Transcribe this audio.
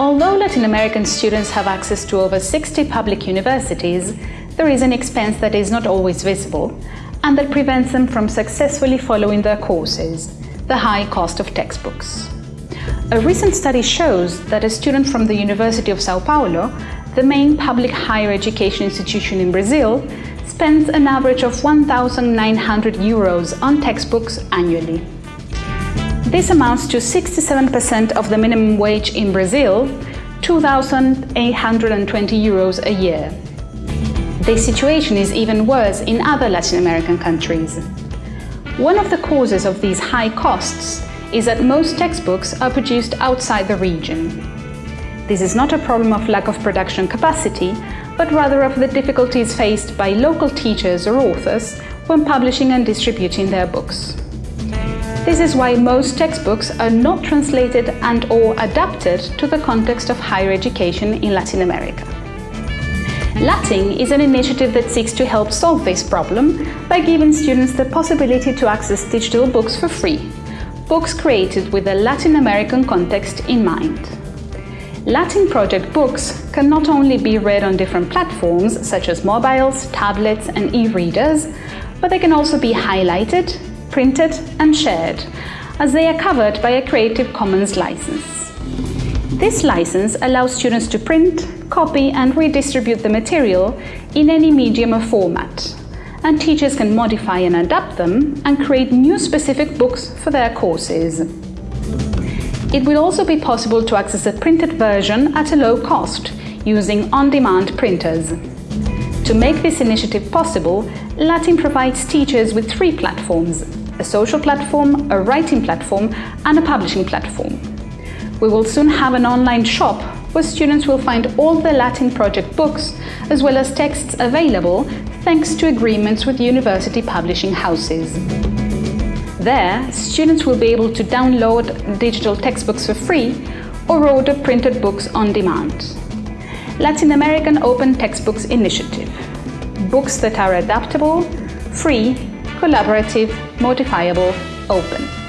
Although Latin American students have access to over 60 public universities, there is an expense that is not always visible and that prevents them from successfully following their courses, the high cost of textbooks. A recent study shows that a student from the University of Sao Paulo, the main public higher education institution in Brazil, spends an average of 1,900 euros on textbooks annually. This amounts to 67% of the minimum wage in Brazil, 2,820 euros a year. This situation is even worse in other Latin American countries. One of the causes of these high costs is that most textbooks are produced outside the region. This is not a problem of lack of production capacity, but rather of the difficulties faced by local teachers or authors when publishing and distributing their books. This is why most textbooks are not translated and or adapted to the context of higher education in Latin America. Latin is an initiative that seeks to help solve this problem by giving students the possibility to access digital books for free, books created with a Latin American context in mind. Latin project books can not only be read on different platforms such as mobiles, tablets and e-readers, but they can also be highlighted, printed and shared, as they are covered by a Creative Commons license. This license allows students to print, copy and redistribute the material in any medium or format, and teachers can modify and adapt them and create new specific books for their courses. It will also be possible to access a printed version at a low cost, using on-demand printers. To make this initiative possible, Latin provides teachers with three platforms a social platform, a writing platform and a publishing platform. We will soon have an online shop where students will find all the Latin project books as well as texts available thanks to agreements with university publishing houses. There, students will be able to download digital textbooks for free or order printed books on demand. Latin American Open Textbooks Initiative. Books that are adaptable, free collaborative, modifiable, open.